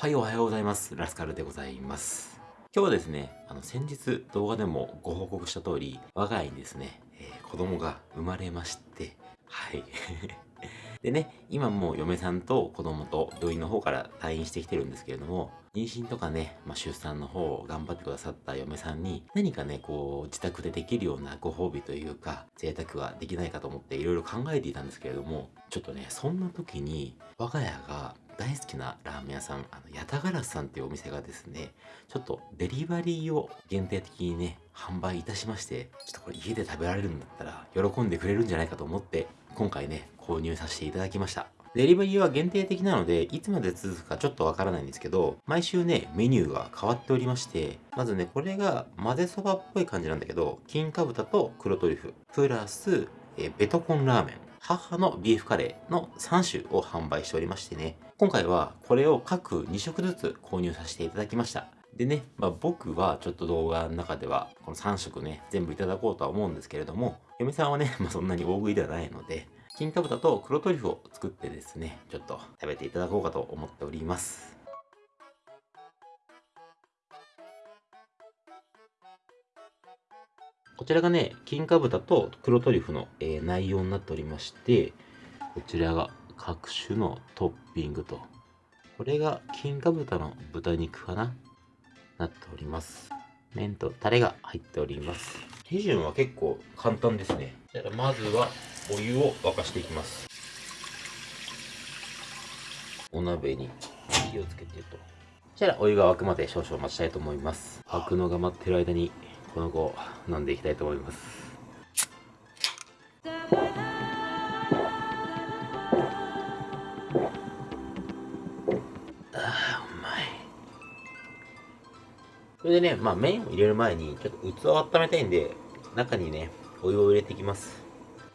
はい、おはようございます。ラスカルでございます。今日はですね、あの、先日動画でもご報告した通り、我が家にですね、えー子供が生まれまして、はい。でね、今もう嫁さんと子供と病院の方から退院してきてるんですけれども、妊娠とかね、まあ、出産の方を頑張ってくださった嫁さんに、何かね、こう、自宅でできるようなご褒美というか、贅沢はできないかと思っていろいろ考えていたんですけれども、ちょっとね、そんな時に、我が家が大好きなラーメン屋さん、あの、ヤタガラスさんっていうお店がですね、ちょっとデリバリーを限定的にね、販売いたしまして、ちょっとこれ家で食べられるんだったら喜んでくれるんじゃないかと思って、今回ね、購入させていただきました。デリバリーは限定的なので、いつまで続くかちょっとわからないんですけど、毎週ね、メニューが変わっておりまして、まずね、これが混ぜそばっぽい感じなんだけど、金か豚と黒トリュフ、プラス、えベトコンラーメン、母のビーフカレーの3種を販売しておりましてね、今回はこれを各2食ずつ購入させていただきました。でね、まあ、僕はちょっと動画の中ではこの3食ね、全部いただこうとは思うんですけれども、嫁さんはね、まあ、そんなに大食いではないので、金か豚と黒トリュフを作ってですね、ちょっと食べていただこうかと思っております。こちらがね、金か豚と黒トリュフの、えー内容になっておりまして、こちらが各種のトッピングと、これが金か豚の豚肉かな？なっております。麺とタレが入っております。手順は結構簡単ですね。じゃまずはお湯を沸かしていきます。お鍋に火をつけてと。そしたらお湯が沸くまで少々待ちたいと思います。沸くのが待ってる間にこの子を飲んでいきたいと思います。それでね、まあ麺を入れる前にちょっと器を温めたいんで、中にね、お湯を入れていきます。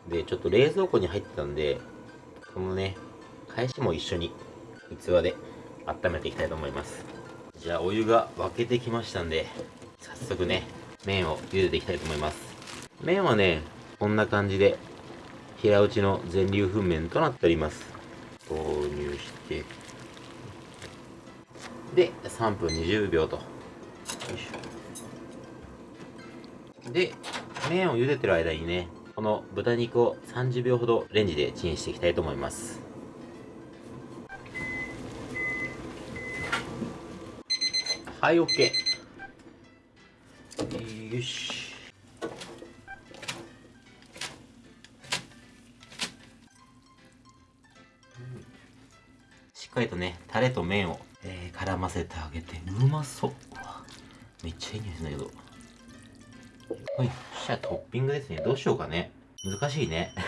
で、ちょっと冷蔵庫に入ってたんで、このね、返しも一緒に器で温めていきたいと思います。じゃあお湯が沸けてきましたんで、早速ね、麺を茹でていきたいと思います。麺はね、こんな感じで、平打ちの全粒粉麺となっております。投入して、で、3分20秒と。で、麺を茹でてる間にね、この豚肉を30秒ほどレンジでチンしていきたいと思います。はい、OK。よし。しっかりとね、タレと麺を、えー絡ませてあげて、うまそう。めっちゃいい匂いするんだけど。はい、そしたらトッピングですね。どうしようかね。難しいね。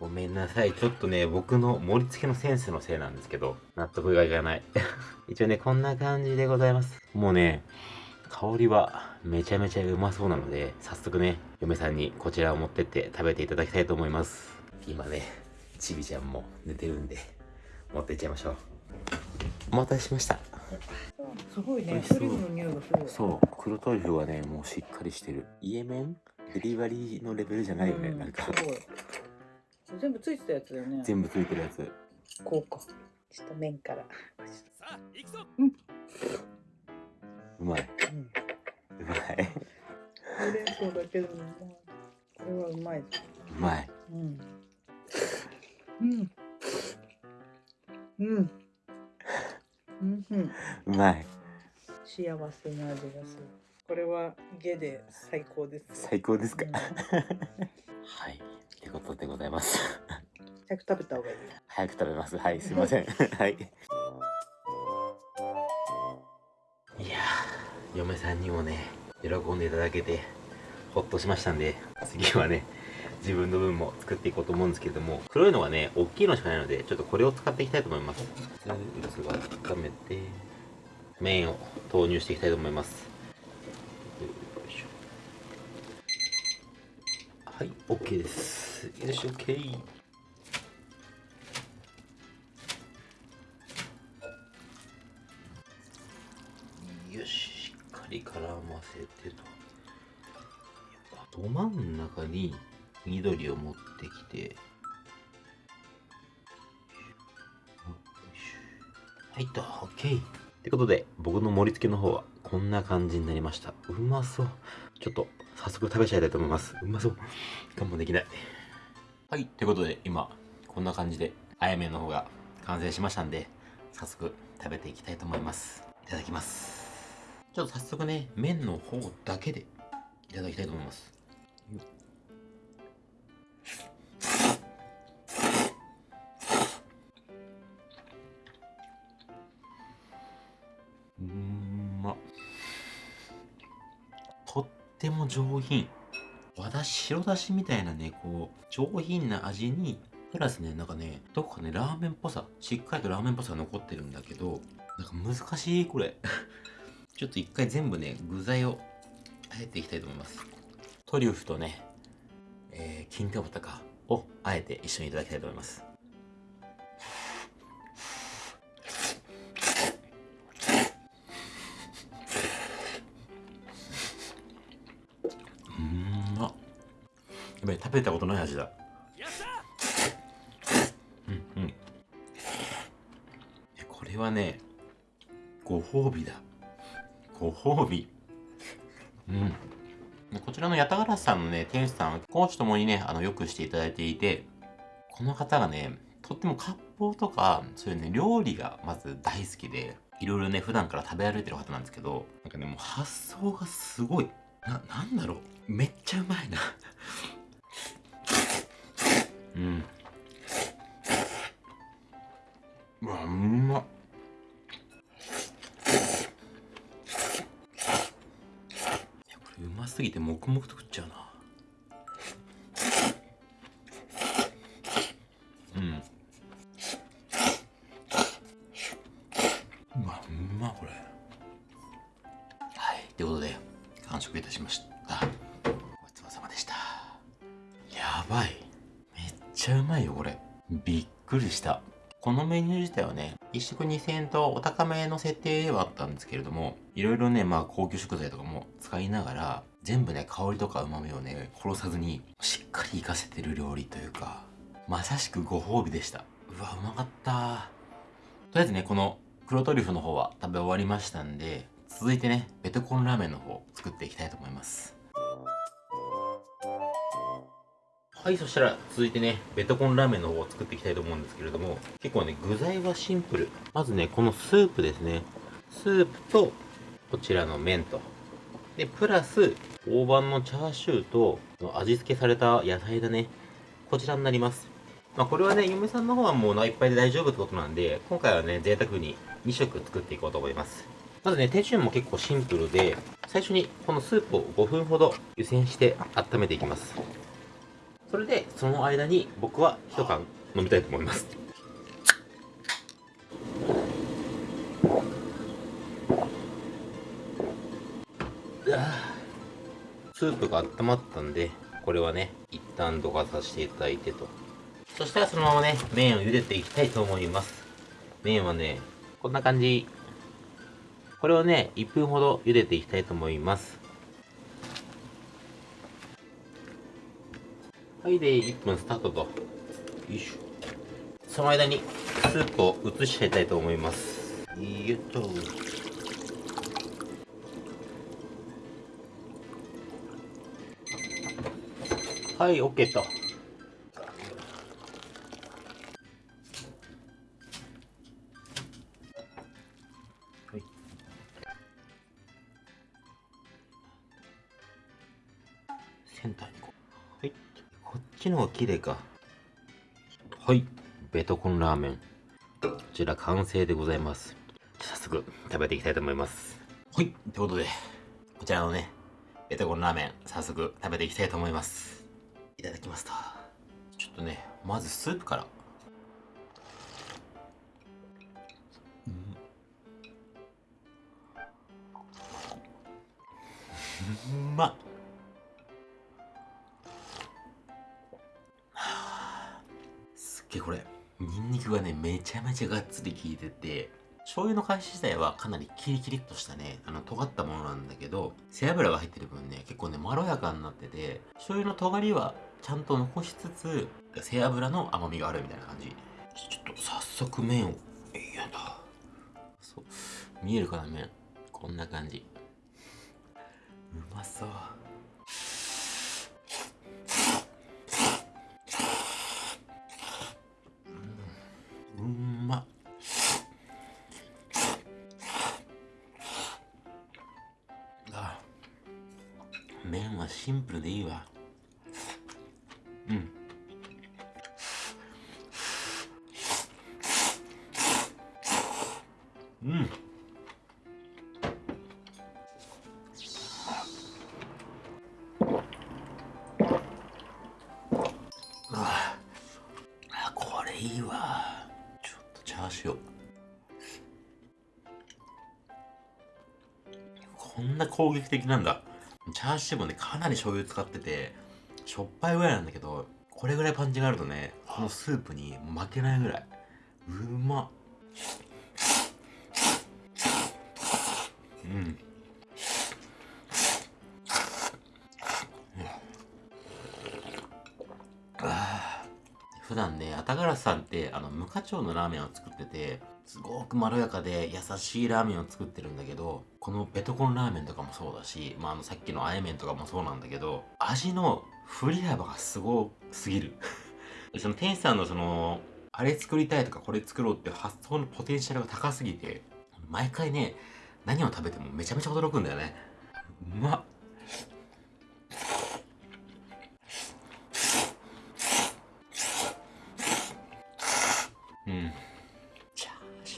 ごめんなさい。ちょっとね、僕の盛り付けのセンスのせいなんですけど、納得がいかない。一応ね、こんな感じでございます。もうね、香りはめちゃめちゃうまそうなので、早速ね、嫁さんにこちらを持ってって食べていただきたいと思います。今ね、ちびちゃんも寝てるんで、持ってっちゃいましょう。お待たせしました。すごいねトリュフの匂いがするそう、黒トリュフはね、もうしっかりしてる。イエメンデリバリーのレベルじゃないよね、うんなんか。すごい全部ついてたやつだよね全部ついてるやつ。こうかちょっと麺からうまい。うんうまい。ほうれん草だけでもうまいこれはうまいうまい。うんうんうんうんうんうまい。幸せな味がするこれは家で最高です最高ですか？うん はい。ってことでございます。早く食べた方がいい早く食べます。はい、すいません。はい。いやー、嫁さんにもね、喜んでいただけて、ほっとしましたんで、次はね、自分の分も作っていこうと思うんですけれども、黒いのがね、大きいのしかないので、ちょっとこれを使っていきたいと思います。器を温めて、麺を投入していきたいと思います。よいしょはい、OK です。よし、OK。よし、しっかり絡ませてと。ど真ん中に緑を持ってきて。はいと OK ってことで僕の盛り付けの方はこんな感じになりました。うまそう。ちょっと早速食べちゃいたいと思います。うまそう。我慢できない。はいということで今こんな感じであやめの方が完成しましたんで早速食べていきたいと思います。いただきます。ちょっと早速ね麺の方だけでいただきたいと思います。上品。和だし白だしみたいなねこう上品な味にプラスねなんかねどこかねラーメンっぽさしっかりとラーメンっぽさが残ってるんだけどなんか難しいこれ。ちょっと一回全部ね具材をあえていきたいと思います。トリュフとね、えー、金貨豚かをあえて一緒にいただきたいと思います。べ食べたことない味だうんうんこれはねご褒美だご褒美うんこちらのヤタガラスさんのね、店主さん、講師ともにね、あの、よくしていただいていて、この方がね、とっても割烹とか、そういうね、料理がまず大好きで、いろいろね、普段から食べ歩いてる方なんですけど、なんかね、もう発想がすごい。な、なんだろう。めっちゃうまいな。うん。うわ、うまっ。うますぎて黙々と食っちゃうなうんうわうまこれはいということで完食いたしましたくりしたこのメニュー自体はね、1食2000円とお高めの設定ではあったんですけれども、いろいろね、まあ高級食材とかも使いながら、全部ね、香りとか旨味をね、殺さずに、しっかり活かせてる料理というか、まさしくご褒美でした。うわ、うまかった。とりあえずね、この黒トリュフの方は食べ終わりましたんで、続いてね、ベトコンラーメンの方作っていきたいと思います。はい、そしたら続いてね、ベトコンラーメンの方を作っていきたいと思うんですけれども、結構ね、具材はシンプル。まずね、このスープですね。スープと、こちらの麺と。で、プラス、大判のチャーシューと、味付けされた野菜だね。こちらになります。まあ、これはね、嫁さんの方はもうお腹いっぱいで大丈夫ってことなんで、今回はね、贅沢に2食作っていこうと思います。まずね、手順も結構シンプルで、最初にこのスープを5分ほど湯煎して温めていきます。それで、その間に僕は一缶飲みたいと思います。スープが温まったんで、これはね、一旦どかさせていただいてと。そしたらそのままね、麺を茹でていきたいと思います。麺はね、こんな感じ。これをね、1分ほど茹でていきたいと思います。はい、で、1分スタートと。よいしょ。その間に、スープを移しちゃいたいと思います。よっと。はい、OK と。ちの方が綺麗か。はい。ベトコンラーメン。こちら完成でございます。早速食べていきたいと思います。はい。ということで、こちらのね、ベトコンラーメン、早速食べていきたいと思います。いただきますと。ちょっとね、まずスープから。うん うまっすっげえこれニンニクがねめちゃめちゃがっつり効いてて醤油の返し自体はかなりキリキリっとしたねあの尖ったものなんだけど背脂が入ってる分ね結構ねまろやかになってて醤油の尖りはちゃんと残しつつ背脂の甘みがあるみたいな感じ。ちょっと早速麺をえやだ。そう見えるかな麺。こんな感じ。うまそう。麺はシンプルでいいわ。うん。うん。ああこれいいわ。ちょっとチャーシューこんな攻撃的なんだ。チャーシューもねかなり醤油使っててしょっぱいぐらいなんだけどこれぐらいパンチがあるとねこのスープに負けないぐらい。うまっ。うん。あ普段ね、あたがらさんって、あの、無課長のラーメンを作ってて、すごくまろやかで優しいラーメンを作ってるんだけど、このベトコンラーメンとかもそうだし、まあ、あの、さっきのあえ麺とかもそうなんだけど、味の振り幅がすごすぎる。その店主さんのその、あれ作りたいとかこれ作ろうっていう発想のポテンシャルが高すぎて、毎回ね、何を食べてもめちゃめちゃ驚くんだよね。うまっ。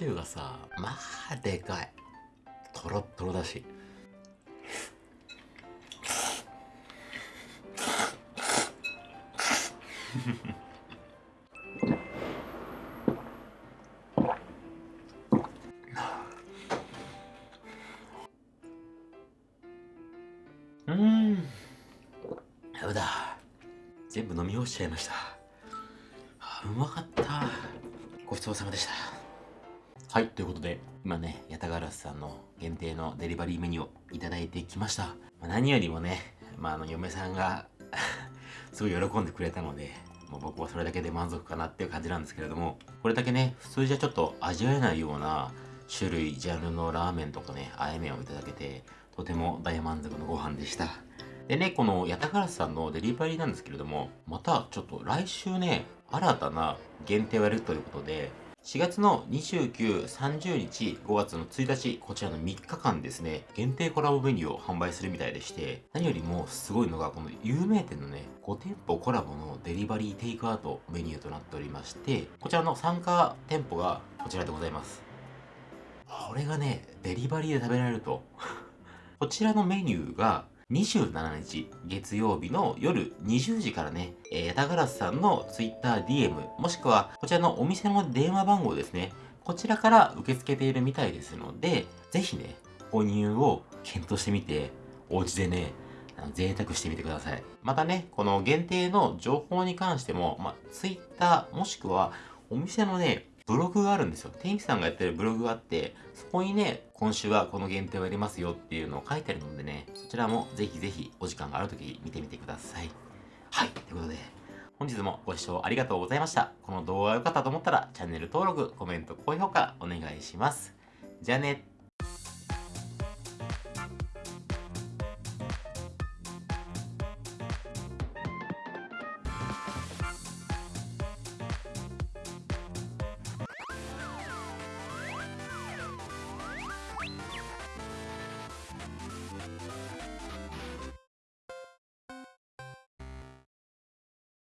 シューがさ、まあでかい。とろっとろだし。うん。ダメだ。全部飲み干しちゃいました。あうまかった。ごちそうさまでした。はい、ということで、今ね、ヤタガラスさんの限定のデリバリーメニューをいただいてきました。まあ、何よりもね、まあ、あの、嫁さんが すごい喜んでくれたので、もう僕はそれだけで満足かなっていう感じなんですけれども、これだけね、普通じゃちょっと味わえないような種類、ジャンルのラーメンとかね、あえ麺をいただけて、とても大満足のご飯でした。でね、このヤタガラスさんのデリバリーなんですけれども、またちょっと来週ね、新たな限定をやるということで、4月の29、30日、5月の1日、こちらの3日間ですね、限定コラボメニューを販売するみたいでして、何よりもすごいのが、この有名店のね、5店舗コラボのデリバリーテイクアウトメニューとなっておりまして、こちらの参加店舗がこちらでございます。これがね、デリバリーで食べられると。こちらのメニューが、27日月曜日の夜20時からね、えー、ヤタガラスさんの TwitterDM もしくはこちらのお店の電話番号ですね。こちらから受け付けているみたいですので、ぜひね、購入を検討してみて、お家でね、贅沢してみてください。またね、この限定の情報に関しても、まあ、Twitter もしくはお店のね、ブログがあるんですよ。天気さんがやってるブログがあって、そこにね、今週はこの限定をやりますよっていうのを書いてあるのでね、そちらもぜひぜひお時間があるとき見てみてください。はい、ということで、本日もご視聴ありがとうございました。この動画が良かったと思ったら、チャンネル登録、コメント、高評価お願いします。じゃあね。